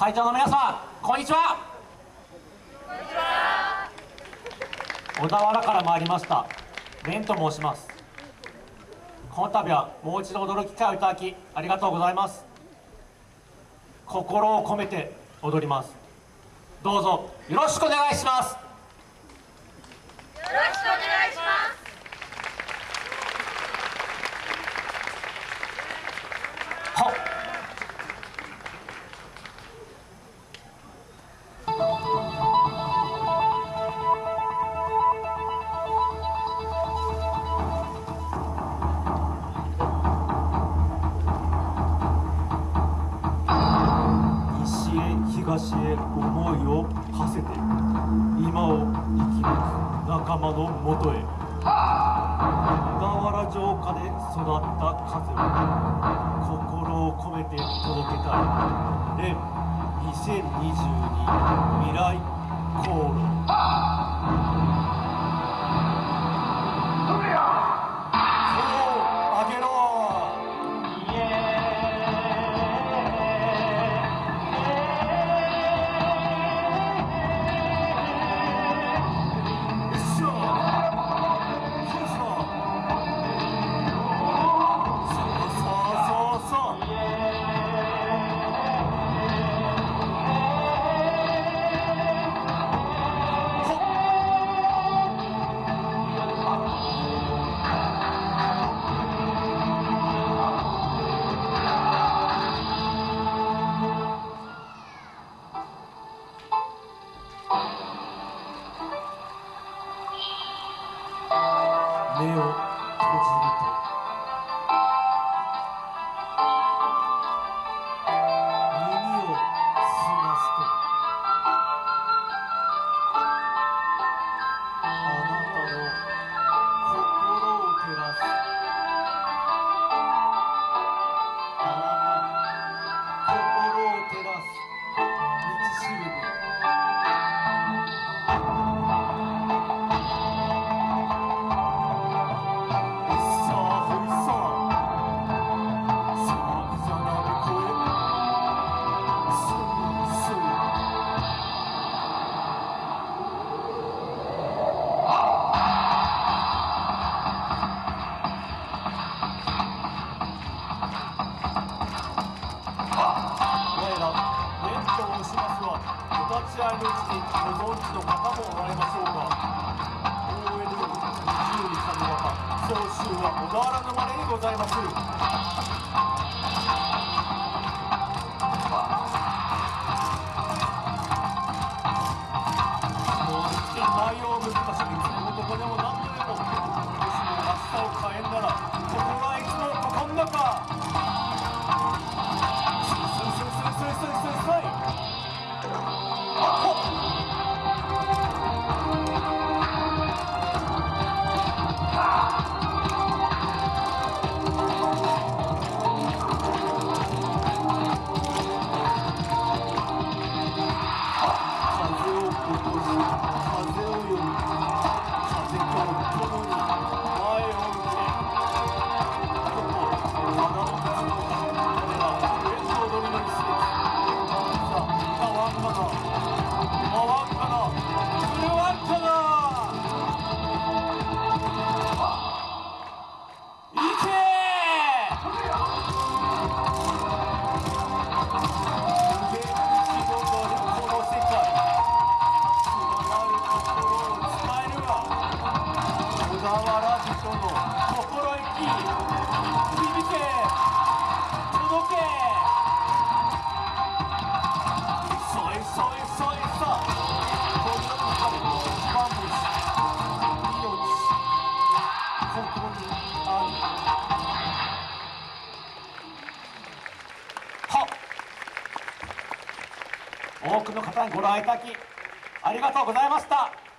会場の皆さんこんにちは。小田原から参りました。蓮と申します。この度はもう一度踊る機会をいただきありがとうございます。心を込めて踊ります。どうぞよろしくお願いします。東へ思いを馳せて今を生き抜く仲間のもとへ。小田原城下で育った風を心を込めて届けたい。連2022未来航路。お立ち会いのうちにご存知の方もおられましょうが大江戸より自由に神方総集は小田原のまれにございます。内容を難しくい多くの方にご覧いただきありがとうございました